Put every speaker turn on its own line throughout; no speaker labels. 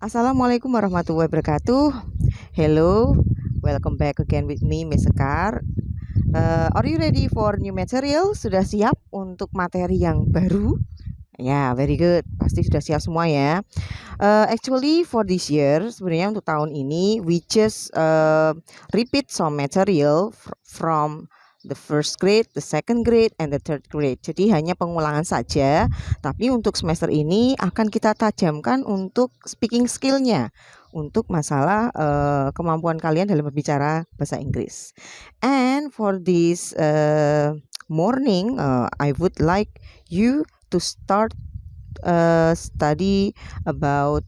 Assalamualaikum warahmatullahi wabarakatuh. Hello, welcome back again with me, Miss Sekar. Uh, are you ready for new material? Sudah siap untuk materi yang baru? Ya, yeah, very good. Pasti sudah siap semua ya. Uh, actually, for this year, sebenarnya untuk tahun ini, we just uh, repeat some material from the first grade, the second grade, and the third grade. Jadi hanya pengulangan saja, tapi untuk semester ini akan kita tajamkan untuk speaking skillnya, untuk masalah uh, kemampuan kalian dalam berbicara bahasa Inggris. And for this uh, morning, uh, I would like you to start uh, study about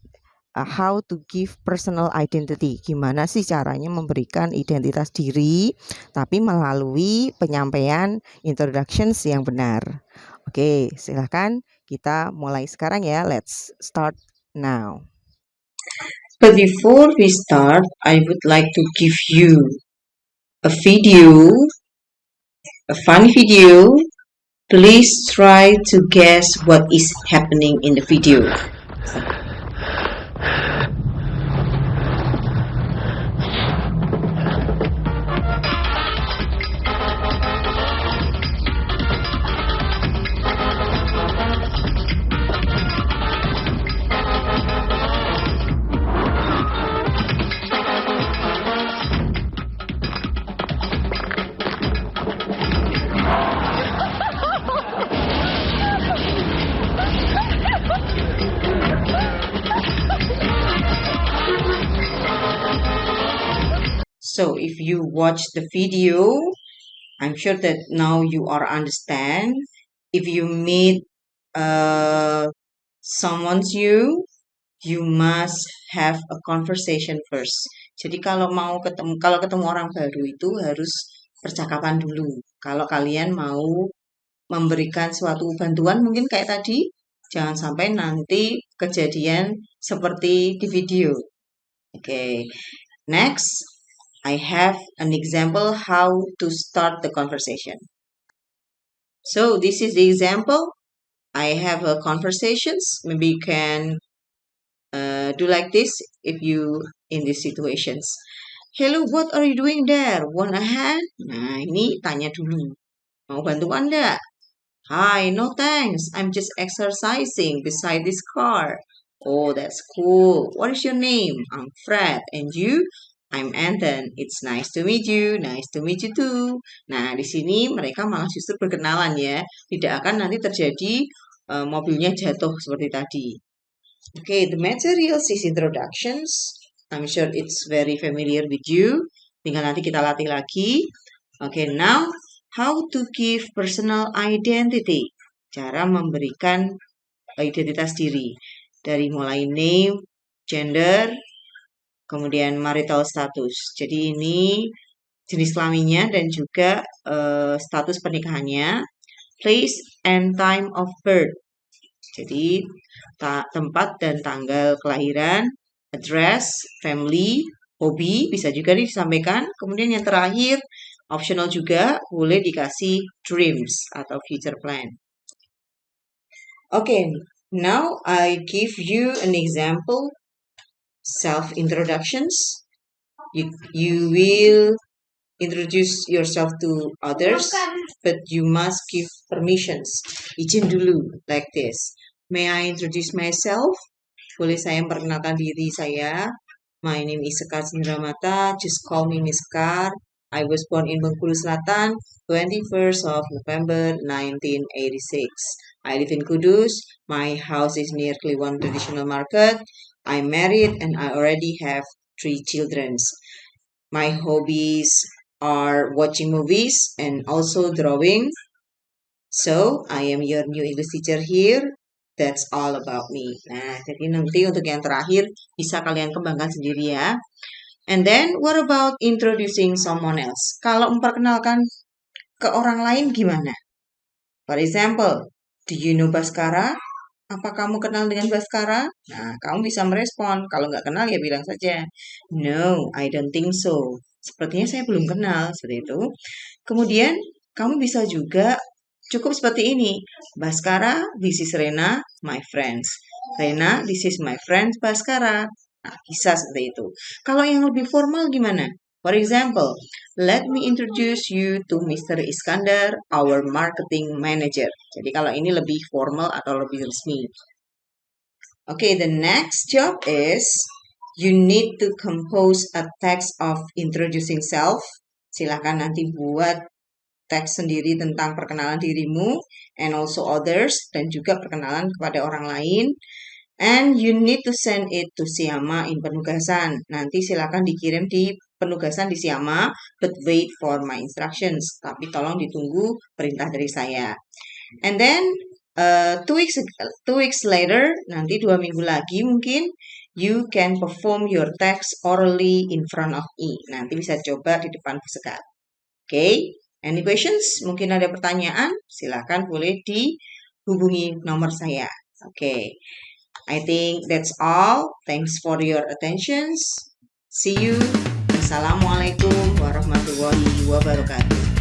uh, how to give personal identity. Gimana sih caranya memberikan identitas diri tapi melalui penyampaian introductions yang benar. Oke, silahkan kita mulai sekarang ya. Let's start now.
But before we start, I would like to give you a video, a fun video. Please try to guess what is happening in the video. So if you watch the video, I'm sure that now you are understand. If you meet uh, someone's you, you must have a conversation first. Jadi kalau mau ketemu kalau ketemu orang baru itu harus percakapan dulu. Kalau kalian mau memberikan suatu bantuan mungkin kayak tadi, jangan sampai nanti kejadian seperti di video. Oke. Okay. Next, I have an example how to start the conversation. So this is the example. I have a conversations. Maybe you can uh, do like this if you in these situations. Hello, what are you doing there? Want a hand? Nah, ini tanya dulu. Mau bantuan enggak? Hi, no thanks. I'm just exercising beside this car. Oh, that's cool. What is your name? I'm Fred. And you? I'm Anton. It's nice to meet you. Nice to meet you too. Nah, di sini mereka malah justru berkenalan ya. Tidak akan nanti terjadi uh, mobilnya jatuh seperti tadi. Okay, the materials is introductions. I'm sure it's very familiar with you. Tinggal nanti kita latih lagi. Okay, now how to give personal identity. Cara memberikan identitas diri. Dari mulai name, gender, kemudian marital status. Jadi ini jenis kelaminnya dan juga uh, status pernikahannya, place and time of birth. Jadi tempat dan tanggal kelahiran, address, family, hobi bisa juga disampaikan. Kemudian yang terakhir optional juga boleh dikasih dreams atau future plan. Oke, okay, now I give you an example self introductions. You, you will introduce yourself to others, but you must give permissions. Izin dulu, like this. May I introduce myself? Boleh saya memperkenalkan diri saya? My name is Sekar Sindramata. Just call me Miss Kar. I was born in Bengkulu Selatan, 21st of November 1986. I live in Kudus. My house is near Kliwon Traditional Market. I'm married and I already have three children. My hobbies are watching movies and also drawing. So, I am your new English teacher here. That's all about me. Nah, jadi nanti untuk yang terakhir bisa kalian kembangkan sendiri ya. And then, what about introducing someone else? Kalau memperkenalkan ke orang lain gimana? For example, do you know Baskara? Apa kamu kenal dengan Baskara? Nah, kamu bisa merespon. Kalau nggak kenal ya bilang saja, no, I don't think so. Sepertinya saya belum kenal, seperti itu. Kemudian, kamu bisa juga cukup seperti ini. Baskara, this is Rena, my friends. Rena, this is my friends Baskara. Nah, bisa seperti itu. Kalau yang lebih formal gimana? For example, let me introduce you to Mr. Iskandar, our marketing manager. Jadi kalau ini lebih formal atau lebih resmi. Okay, the next job is you need to compose a text of introducing self. Silahkan nanti buat teks sendiri tentang perkenalan dirimu and also others dan juga perkenalan kepada orang lain. And you need to send it to Siama in penugasan. Nanti silakan dikirim di penugasan di Siama, but wait for my instructions. Tapi tolong ditunggu perintah dari saya. And then uh, two weeks two weeks later, nanti dua minggu lagi mungkin you can perform your text orally in front of me. Nanti bisa coba di depan pesekat. Oke, okay? any questions? Mungkin ada pertanyaan? Silakan boleh dihubungi nomor saya. Oke, okay. I think that's all. Thanks for your attentions. See you. Assalamualaikum warahmatullahi wabarakatuh.